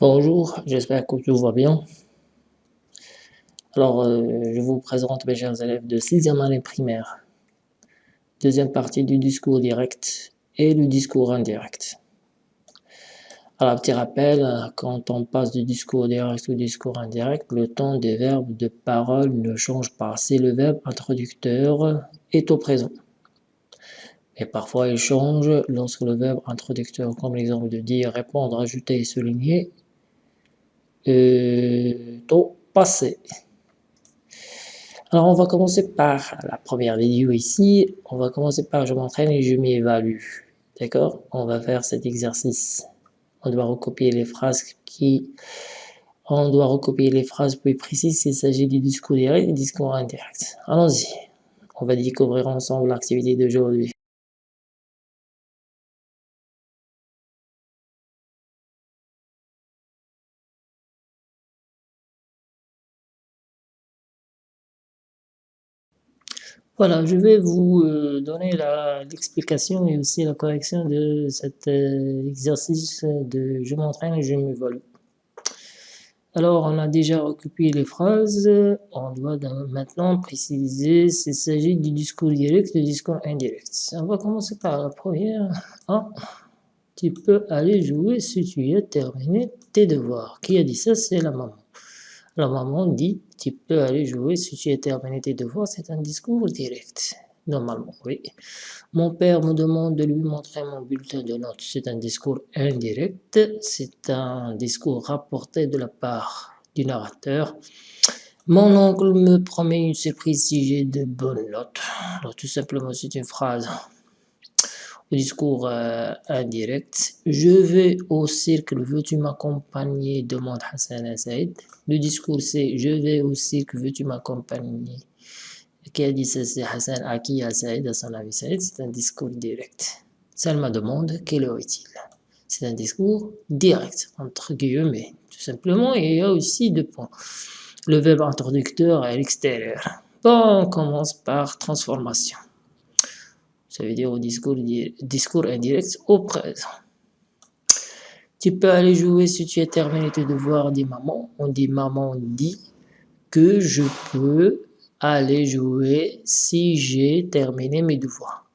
Bonjour, j'espère que tout va bien. Alors, euh, je vous présente mes chers élèves de 6e année primaire. Deuxième partie du discours direct et du discours indirect. Alors, petit rappel, quand on passe du discours direct au discours indirect, le temps des verbes de parole ne change pas. Si le verbe introducteur est au présent. Et parfois, il change lorsque le verbe introducteur, comme l'exemple de dire, répondre, ajouter et souligner, est au passé. Alors, on va commencer par la première vidéo ici. On va commencer par je m'entraîne et je m'évalue. D'accord? On va faire cet exercice. On doit recopier les phrases qui... On doit recopier les phrases plus précises s'il s'agit du discours direct et du discours indirect. Allons-y. On va découvrir ensemble l'activité d'aujourd'hui. Voilà, je vais vous euh, donner l'explication et aussi la correction de cet euh, exercice de je m'entraîne et je m'évalue. Alors, on a déjà occupé les phrases, on doit maintenant préciser s'il s'agit du discours direct et du discours indirect. On va commencer par la première. Ah, tu peux aller jouer si tu as terminé tes devoirs. Qui a dit ça? C'est la maman. La maman dit, tu peux aller jouer si tu as terminé tes devoirs, c'est un discours direct. Normalement, oui. Mon père me demande de lui montrer mon bulletin de notes. C'est un discours indirect. C'est un discours rapporté de la part du narrateur. Mon oncle me promet une surprise si j'ai de bonnes notes. Alors, tout simplement, c'est une phrase discours euh, indirect. Je vais au cirque, veux-tu m'accompagner? demande Hassan Saïd. Le discours c'est je vais au cirque, veux-tu m'accompagner? Qui a dit ça c'est Hassan qui? À Saïd, à son avis Saïd, c'est un discours direct. Salma demande quelle heure est-il C'est un discours direct, entre guillemets, tout simplement, et il y a aussi deux points. Le verbe introducteur à l'extérieur. Bon, on commence par transformation ça veut dire au discours, indirect au présent. Tu peux aller jouer si tu as terminé tes devoirs, dit maman. On dit maman dit que je peux aller jouer si j'ai terminé mes devoirs.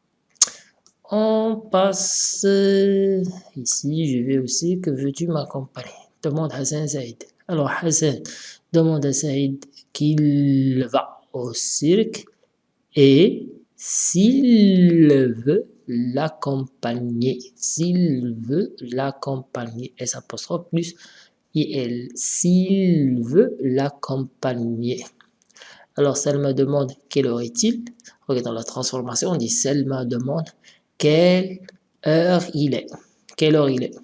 On passe ici, je vais aussi, que veux-tu m'accompagner? Demande Hassan Saïd. Alors Hassan demande à Saïd qu'il va au cirque et s'il veut l'accompagner, s'il veut l'accompagner, S apostrophe plus IL, s'il veut l'accompagner. Alors Selma demande quelle heure est-il? Dans la transformation, on dit Selma demande quelle heure il est? Quelle heure il est?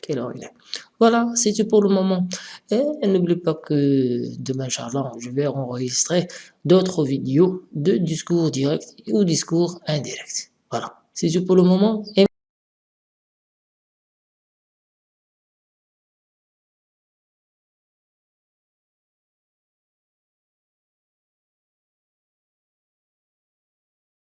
Quelle heure il est? Voilà, c'est tout pour le moment. Et n'oublie pas que demain, Inch'Allah, je vais enregistrer d'autres vidéos de discours direct ou discours indirect. Voilà, c'est tout pour le moment.